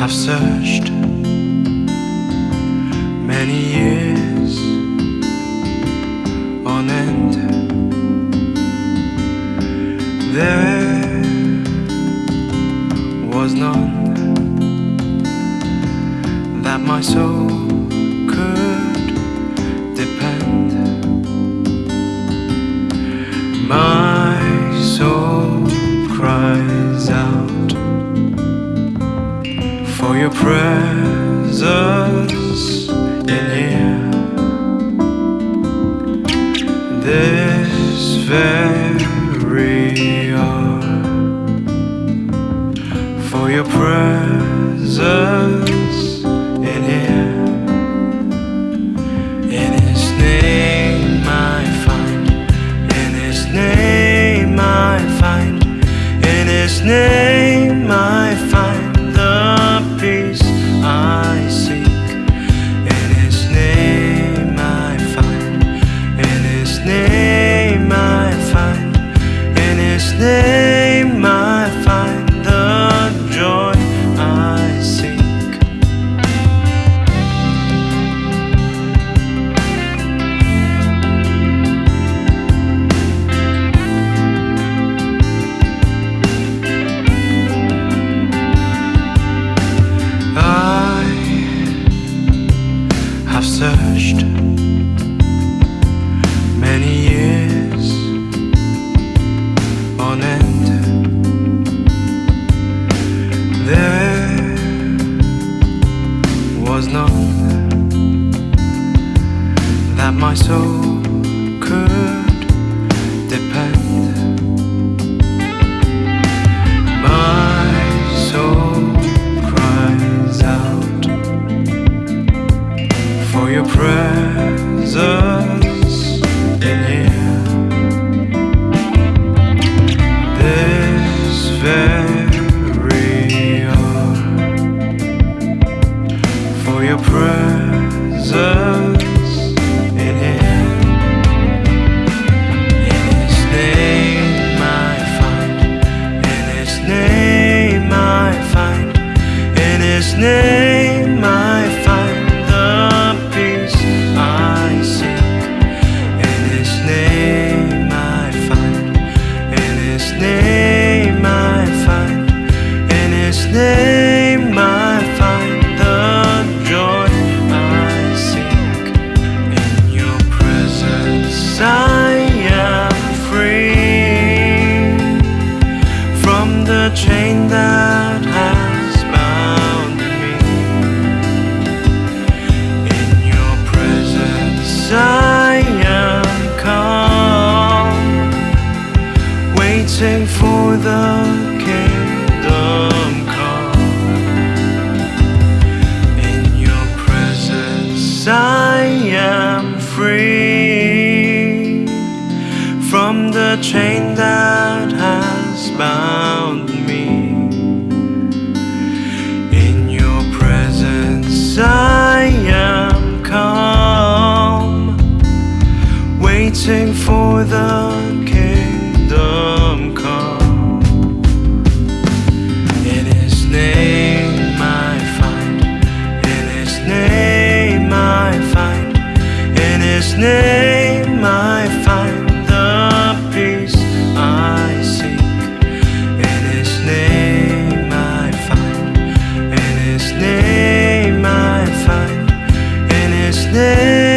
I've searched many years on end. There was none that my soul could depend. My for your presence in here. This very hour For your presence. that my soul could. day. the chain that has bound me. In your presence I am calm Waiting for the 내